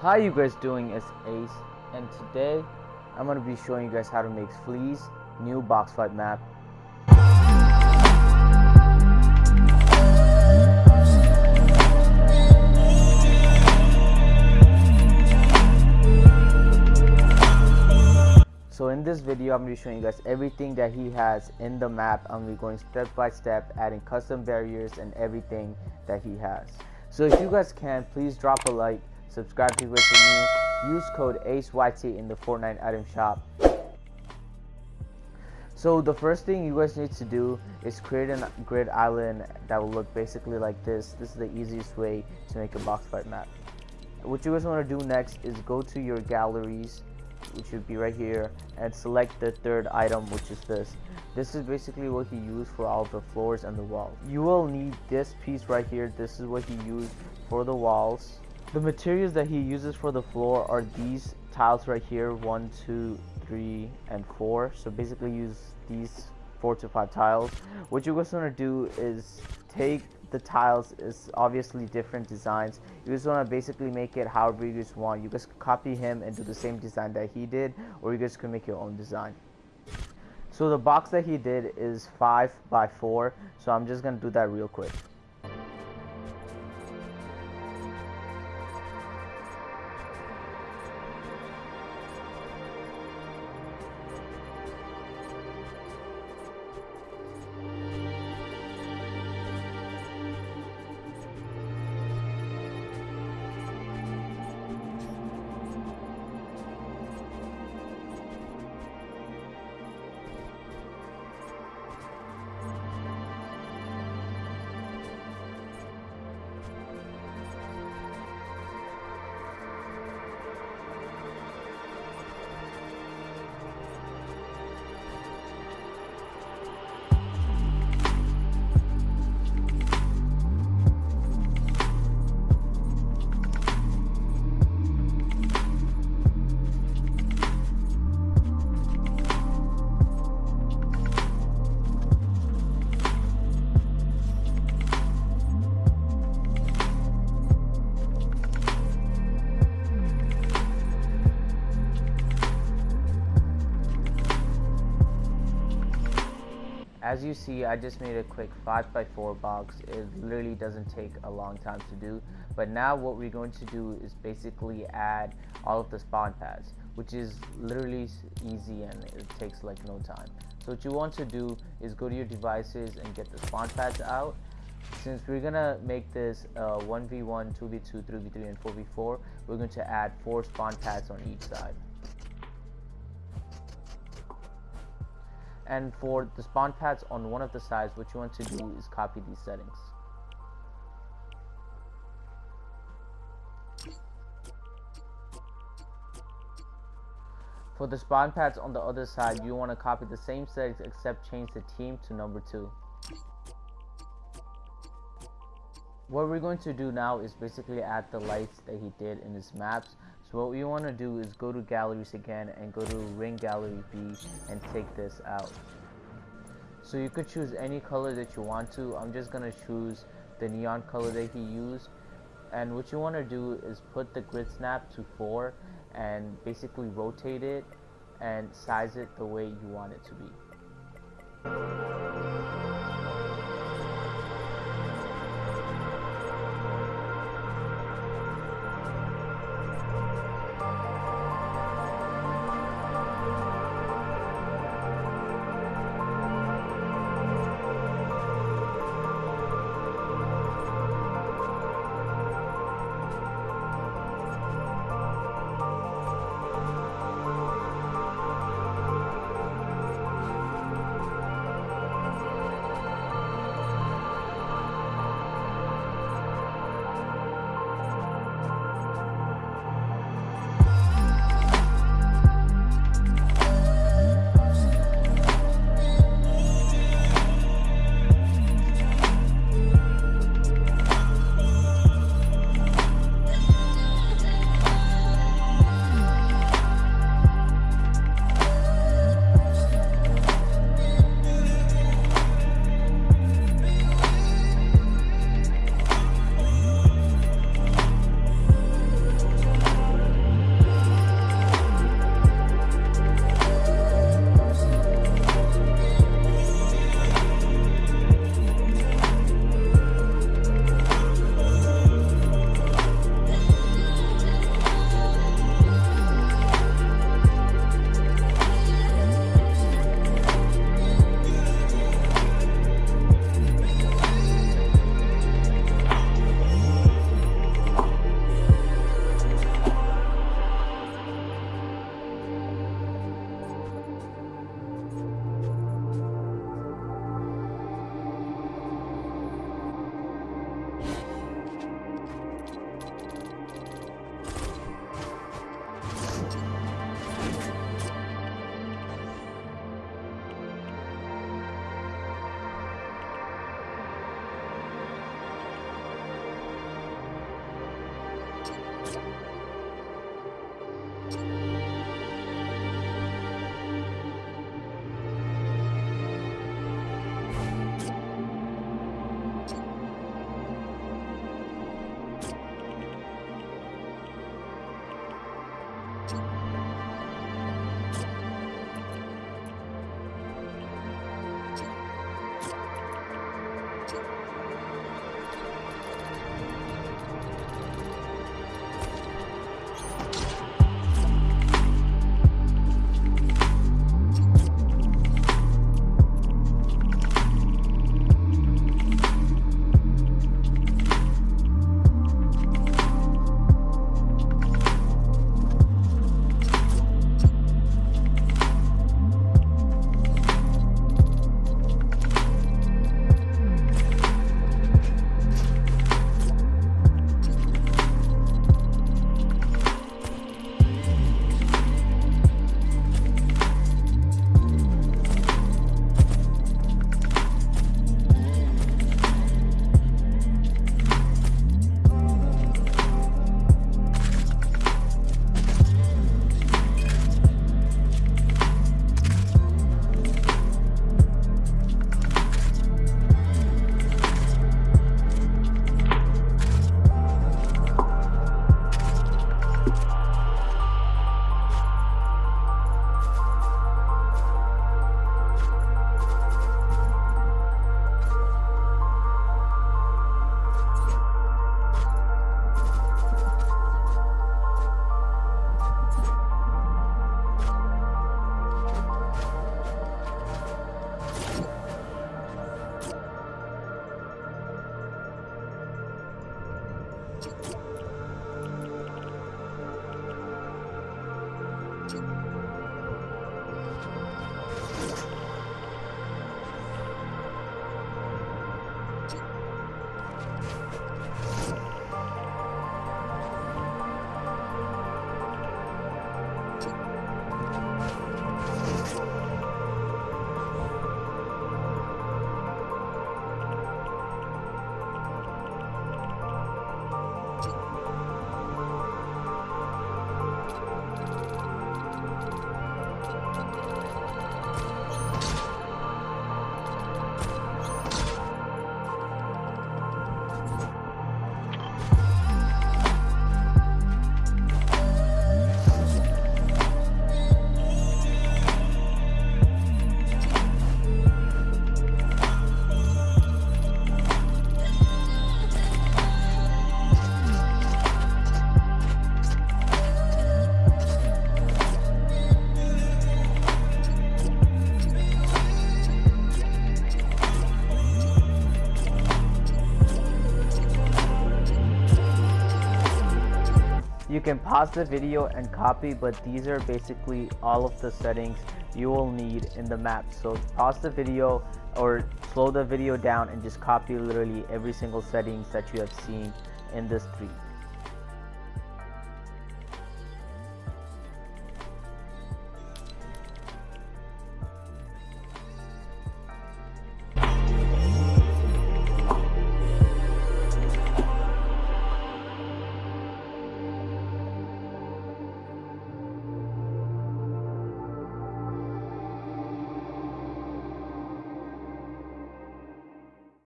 How you guys doing? It's Ace and today I'm going to be showing you guys how to make Flea's new box fight map. So in this video I'm going to be showing you guys everything that he has in the map. I'm going to be going step by step adding custom barriers and everything that he has. So if you guys can please drop a like subscribe to you're new, use code ACEYT in the Fortnite item shop. So the first thing you guys need to do is create a grid island that will look basically like this. This is the easiest way to make a box fight map. What you guys want to do next is go to your galleries, which would be right here, and select the third item, which is this. This is basically what he used for all the floors and the walls. You will need this piece right here. This is what he used for the walls the materials that he uses for the floor are these tiles right here, one, two, three, and four. So basically use these four to five tiles. What you guys want to do is take the tiles is obviously different designs. You just want to basically make it however you guys want. You guys copy him and do the same design that he did, or you guys can make your own design. So the box that he did is 5 by 4 so I'm just going to do that real quick. As you see I just made a quick 5x4 box. It literally doesn't take a long time to do. But now what we're going to do is basically add all of the spawn pads which is literally easy and it takes like no time. So what you want to do is go to your devices and get the spawn pads out. Since we're gonna make this uh, 1v1 2v2 3v3 and 4v4 we're going to add four spawn pads on each side and for the spawn pads on one of the sides what you want to do is copy these settings For the spawn pads on the other side, you want to copy the same settings except change the team to number 2. What we're going to do now is basically add the lights that he did in his maps. So what we want to do is go to galleries again and go to ring gallery B and take this out. So you could choose any color that you want to. I'm just going to choose the neon color that he used. And what you want to do is put the grid snap to 4 and basically rotate it and size it the way you want it to be. Can pause the video and copy but these are basically all of the settings you will need in the map. So pause the video or slow the video down and just copy literally every single settings that you have seen in this tree